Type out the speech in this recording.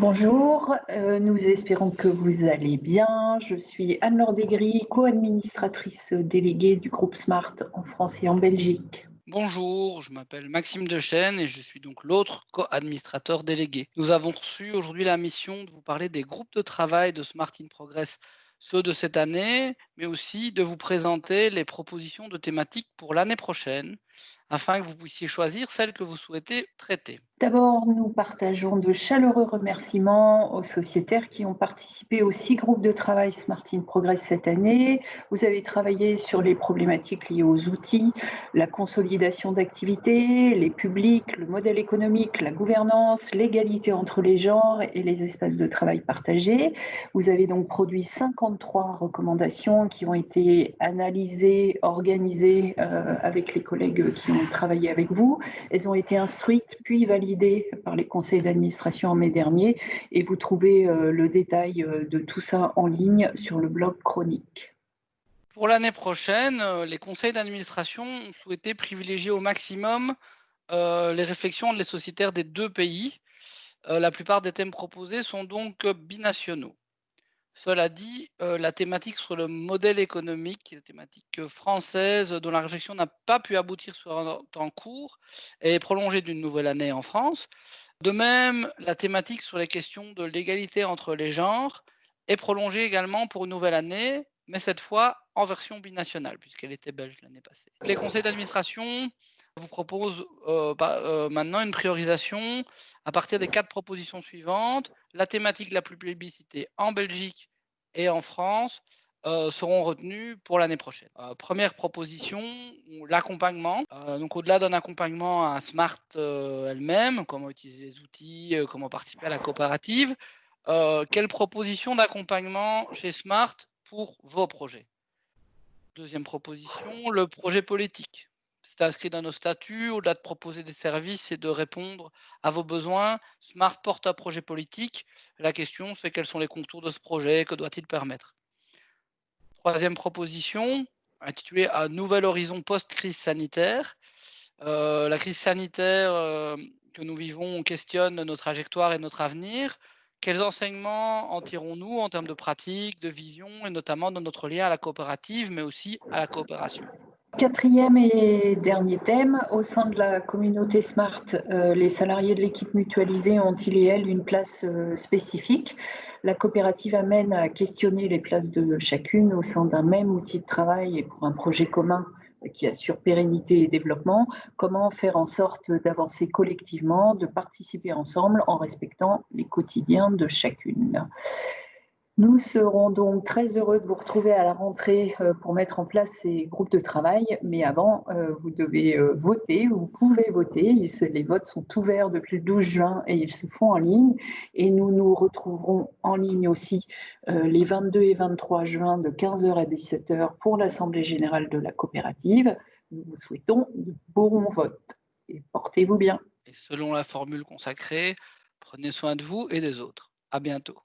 Bonjour, euh, nous espérons que vous allez bien. Je suis Anne-Laure Degris, co-administratrice déléguée du groupe Smart en France et en Belgique. Bonjour, je m'appelle Maxime Dechaine et je suis donc l'autre co-administrateur délégué. Nous avons reçu aujourd'hui la mission de vous parler des groupes de travail de Smart in Progress, ceux de cette année, mais aussi de vous présenter les propositions de thématiques pour l'année prochaine, afin que vous puissiez choisir celles que vous souhaitez traiter. D'abord, nous partageons de chaleureux remerciements aux sociétaires qui ont participé aux six groupes de travail Smart in Progress cette année. Vous avez travaillé sur les problématiques liées aux outils, la consolidation d'activités, les publics, le modèle économique, la gouvernance, l'égalité entre les genres et les espaces de travail partagés. Vous avez donc produit 53 recommandations qui ont été analysées, organisées euh, avec les collègues qui ont travaillé avec vous. Elles ont été instruites puis validées par les conseils d'administration en mai dernier et vous trouvez euh, le détail euh, de tout ça en ligne sur le blog chronique. Pour l'année prochaine, euh, les conseils d'administration ont souhaité privilégier au maximum les réflexions des sociétaires des deux pays. la plupart des thèmes proposés sont donc binationaux. Cela dit, la thématique sur le modèle économique, la thématique française dont la réflexion n'a pas pu aboutir sur un temps court, est prolongée d'une nouvelle année en France. De même, la thématique sur les questions de l'égalité entre les genres est prolongée également pour une nouvelle année, mais cette fois en version binationale, puisqu'elle était belge l'année passée. Les conseils d'administration vous proposent maintenant une priorisation à partir des quatre propositions suivantes. La thématique la plus plébiscitée en Belgique et en France euh, seront retenues pour l'année prochaine. Euh, première proposition, l'accompagnement. Euh, donc au-delà d'un accompagnement à Smart elle-même, comment utiliser les outils, comment participer à la coopérative, quelle proposition d'accompagnement chez Smart pour vos projets Deuxième proposition, le projet politique c'est inscrit dans nos statuts, au-delà de proposer des services et de répondre à vos besoins, Smart porte un projet politique. La question, c'est quels sont les contours de ce projet, que doit-il permettre? Troisième proposition, intitulée Un nouvel horizon post-crise sanitaire. Euh, la crise sanitaire euh, que nous vivons questionne notre trajectoire et notre avenir. Quels enseignements en tirons-nous en termes de pratique, de vision, et notamment dans notre lien à la coopérative, mais aussi à la coopération? Quatrième et dernier thème, au sein de la communauté Smart, euh, les salariés de l'équipe mutualisée ont-ils et elles une place euh, spécifique? La coopérative amène à questionner les places de chacune au sein d'un même outil de travail et pour un projet commun qui assure pérennité et développement, comment faire en sorte d'avancer collectivement, de participer ensemble en respectant les quotidiens de chacune. Nous serons donc très heureux de vous retrouver à la rentrée euh, pour mettre en place ces groupes de travail. Mais avant, euh, vous devez euh, voter, vous pouvez voter. Les votes sont ouverts depuis le 12 juin et ils se font en ligne. Et nous nous retrouverons en ligne aussi les 22 et 23 juin de 15h à 17h pour l'Assemblée générale de la coopérative. Nous vous souhaitons de bons votes et portez-vous bien. Et selon la formule consacrée, prenez soin de vous et des autres. À bientôt.